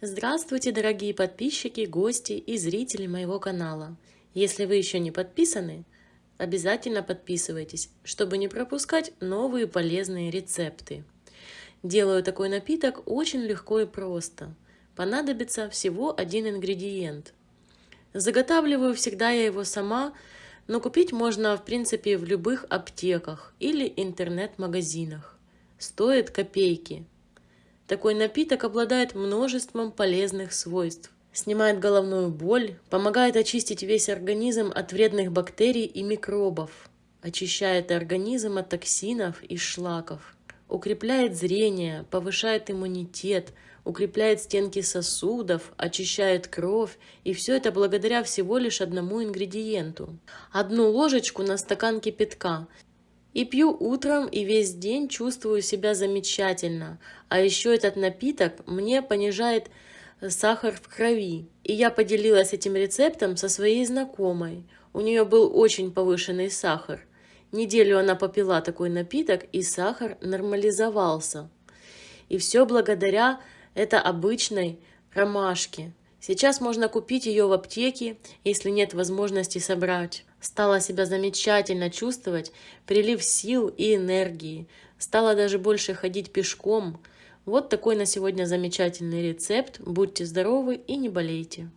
Здравствуйте, дорогие подписчики, гости и зрители моего канала. Если вы еще не подписаны, обязательно подписывайтесь, чтобы не пропускать новые полезные рецепты. Делаю такой напиток очень легко и просто. Понадобится всего один ингредиент. Заготавливаю всегда я его сама, но купить можно в принципе в любых аптеках или интернет-магазинах. Стоит копейки. Такой напиток обладает множеством полезных свойств. Снимает головную боль, помогает очистить весь организм от вредных бактерий и микробов, очищает организм от токсинов и шлаков, укрепляет зрение, повышает иммунитет, укрепляет стенки сосудов, очищает кровь, и все это благодаря всего лишь одному ингредиенту. Одну ложечку на стакан кипятка и пью утром и весь день чувствую себя замечательно. А еще этот напиток мне понижает э, сахар в крови. И я поделилась этим рецептом со своей знакомой. У нее был очень повышенный сахар. Неделю она попила такой напиток, и сахар нормализовался. И все благодаря этой обычной ромашке. Сейчас можно купить ее в аптеке, если нет возможности собрать. Стала себя замечательно чувствовать, прилив сил и энергии. Стала даже больше ходить пешком. Вот такой на сегодня замечательный рецепт. Будьте здоровы и не болейте.